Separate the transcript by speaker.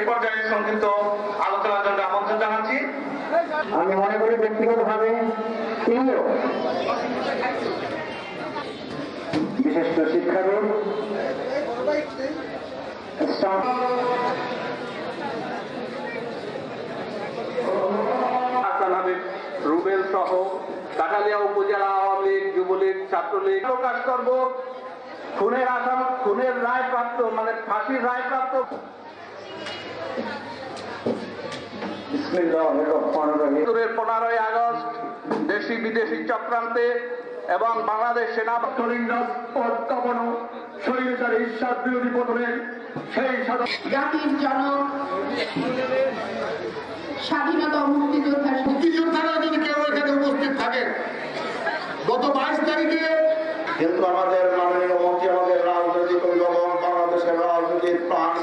Speaker 1: এ পর্যায়ে সংক্ষিপ্ত আলোচনার জন্য আমন্ত্রণ
Speaker 2: জানাচ্ছি। আমি মনে করি শিক্ষাবিদ রুবেল সহ কাটালিয়া উপজেলা আওয়ামী লীগ যুবলীগ ছাত্রলীগ। প্রকাশ করব খুনের খুনের রায় প্রাপ্ত মানে ফাঁসির রায় প্রাপ্ত পনেরোই আগস্ট দেশি বিদেশি চক্রান্তে এবং বাংলাদেশ সেনা
Speaker 1: পদ স্বৈরাচারী ঈশ্বর বিরোধী পতনের সেই
Speaker 3: জাতির জনক স্বাধীনতা ও মুক্তিযোদ্ধা
Speaker 4: মুক্তিযোদ্ধারা যদি কেউ এখানে উপস্থিত থাকেন গত বাইশ তারিখে
Speaker 1: কিন্তু আমাদের মাননীয় আমাদের প্রাণ